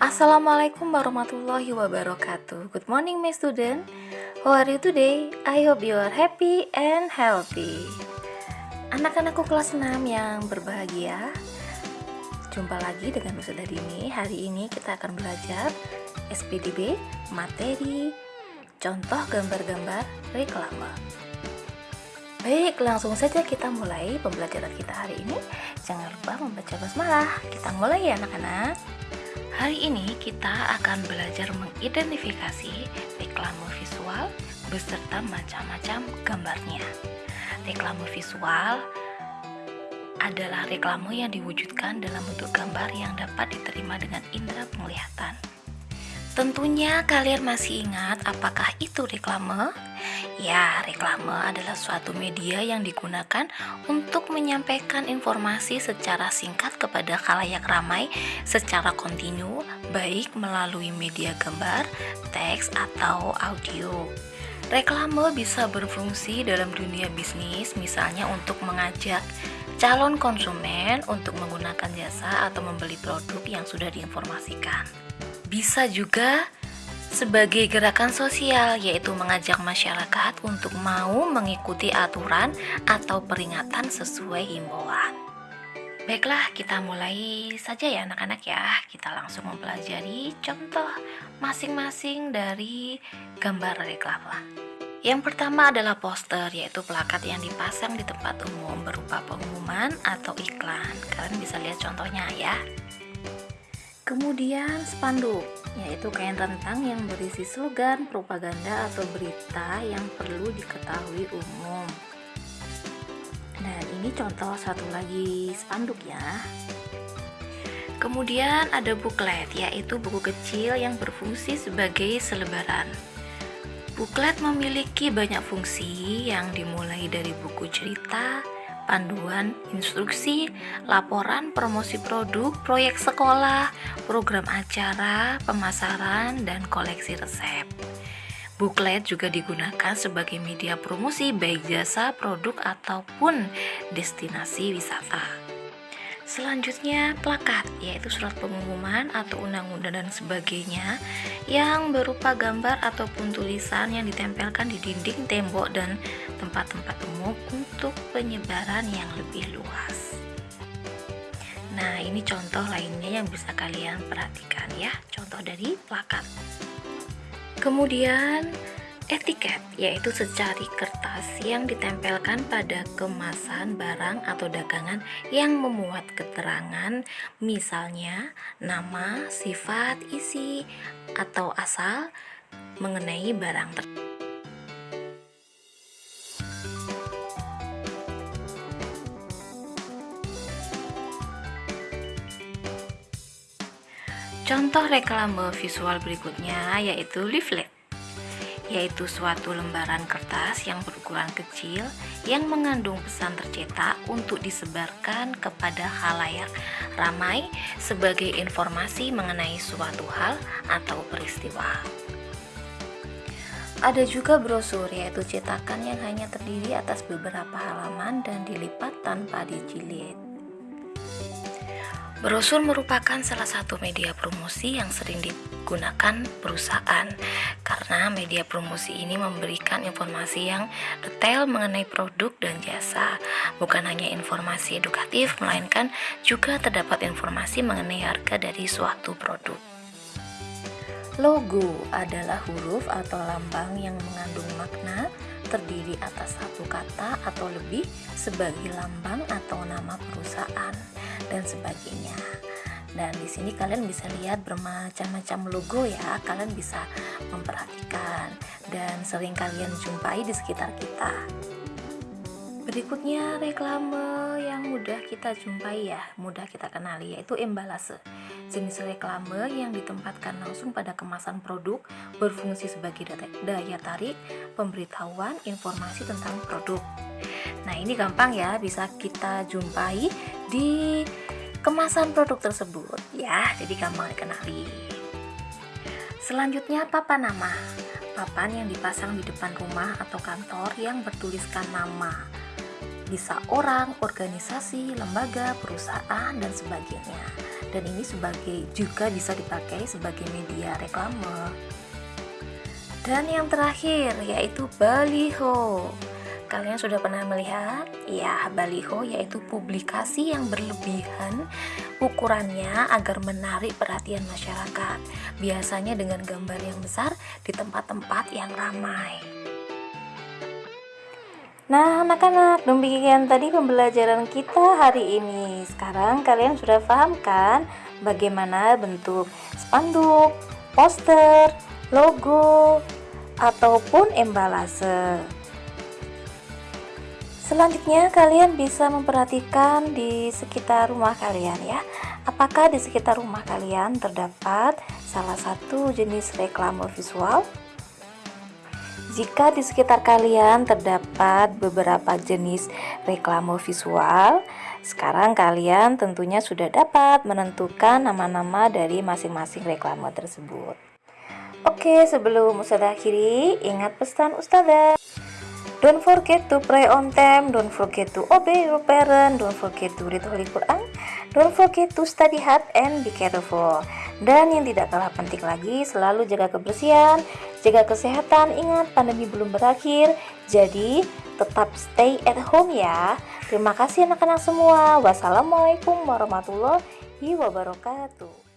Assalamualaikum warahmatullahi wabarakatuh. Good morning, my student. How are you today? I hope you are happy and healthy. Anak-anakku kelas 6 yang berbahagia. Jumpa lagi dengan Ustazah Dini. Hari ini kita akan belajar SPDB materi contoh gambar-gambar reklame. Baik, langsung saja kita mulai pembelajaran kita hari ini. Jangan lupa membaca basmalah. Kita mulai ya anak-anak. Hari ini kita akan belajar mengidentifikasi reklame visual beserta macam-macam gambarnya. Reklame visual adalah reklame yang diwujudkan dalam bentuk gambar yang dapat diterima dengan indera penglihatan. Tentunya kalian masih ingat apakah itu reklame? Ya, reklame adalah suatu media yang digunakan untuk menyampaikan informasi secara singkat kepada khalayak ramai secara kontinu, baik melalui media gambar, teks, atau audio. Reklame bisa berfungsi dalam dunia bisnis, misalnya untuk mengajak calon konsumen untuk menggunakan jasa atau membeli produk yang sudah diinformasikan. Bisa juga sebagai gerakan sosial, yaitu mengajak masyarakat untuk mau mengikuti aturan atau peringatan sesuai himbauan. Baiklah, kita mulai saja ya anak-anak ya. Kita langsung mempelajari contoh masing-masing dari gambar reklame. Yang pertama adalah poster, yaitu plakat yang dipasang di tempat umum berupa pengumuman atau iklan. Kalian bisa lihat contohnya ya. Kemudian spanduk, yaitu kain rentang yang berisi slogan, propaganda, atau berita yang perlu diketahui umum. Dan ini contoh satu lagi spanduk ya. Kemudian ada buklet, yaitu buku kecil yang berfungsi sebagai selebaran. Buklet memiliki banyak fungsi yang dimulai dari buku cerita, panduan, instruksi, laporan, promosi produk, proyek sekolah, program acara, pemasaran, dan koleksi resep. Buklet juga digunakan sebagai media promosi baik jasa, produk, ataupun destinasi wisata. Selanjutnya, plakat, yaitu surat pengumuman atau undang-undang dan sebagainya yang berupa gambar ataupun tulisan yang ditempelkan di dinding, tembok, dan tempat-tempat umum untuk penyebaran yang lebih luas. Nah, ini contoh lainnya yang bisa kalian perhatikan ya, contoh dari plakat. Kemudian, Etiket yaitu secari kertas yang ditempelkan pada kemasan barang atau dagangan yang memuat keterangan misalnya nama, sifat, isi, atau asal mengenai barang tersebut. Contoh reklame visual berikutnya yaitu leaflet yaitu suatu lembaran kertas yang berukuran kecil yang mengandung pesan tercetak untuk disebarkan kepada halayak ramai sebagai informasi mengenai suatu hal atau peristiwa. Ada juga brosur yaitu cetakan yang hanya terdiri atas beberapa halaman dan dilipat tanpa dijilid. Brosur merupakan salah satu media promosi yang sering digunakan perusahaan karena media promosi ini memberikan informasi yang detail mengenai produk dan jasa. Bukan hanya informasi edukatif, melainkan juga terdapat informasi mengenai harga dari suatu produk. Logo adalah huruf atau lambang yang mengandung makna terdiri atas satu kata atau lebih sebagai lambang atau nama perusahaan dan sebagainya. Dan di sini kalian bisa lihat bermacam-macam logo ya. Kalian bisa memperhatikan dan sering kalian jumpai di sekitar kita. Berikutnya reklame mudah kita jumpai ya, mudah kita kenali yaitu embalase. Jenis reklame yang ditempatkan langsung pada kemasan produk berfungsi sebagai daya tarik, pemberitahuan, informasi tentang produk. Nah, ini gampang ya, bisa kita jumpai di kemasan produk tersebut ya, jadi gampang dikenali. Selanjutnya papan nama. Papan yang dipasang di depan rumah atau kantor yang bertuliskan nama. Bisa orang, organisasi, lembaga, perusahaan, dan sebagainya. dan ini sebagai juga bisa dipakai sebagai media reklame. Dan yang terakhir yaitu baliho. Kalian sudah pernah melihat? Ya, baliho yaitu publikasi yang berlebihan ukurannya agar menarik perhatian masyarakat. Biasanya dengan gambar yang besar di tempat-tempat yang ramai. Nah, anak-anak, demikian tadi pembelajaran kita hari ini. Sekarang kalian sudah paham kan bagaimana bentuk spanduk, poster, logo, ataupun embalase. Selanjutnya kalian bisa memperhatikan di sekitar rumah kalian ya Apakah di sekitar rumah kalian terdapat salah satu jenis reklame visual? Jika di sekitar kalian terdapat beberapa jenis reklame visual, sekarang kalian tentunya sudah dapat menentukan nama-nama dari masing-masing reklame tersebut. Oke, sebelum Ustazah akhiri, ingat pesan Ustazah. Don't forget to pray on time, don't forget to obey your parent, don't forget to read Holy Quran, don't forget to study hard and be careful. Dan yang tidak kalah penting lagi, selalu jaga kebersihan, jaga kesehatan, ingat pandemi belum berakhir, jadi tetap stay at home ya. Terima kasih anak-anak semua. Wassalamualaikum warahmatullahi wabarakatuh.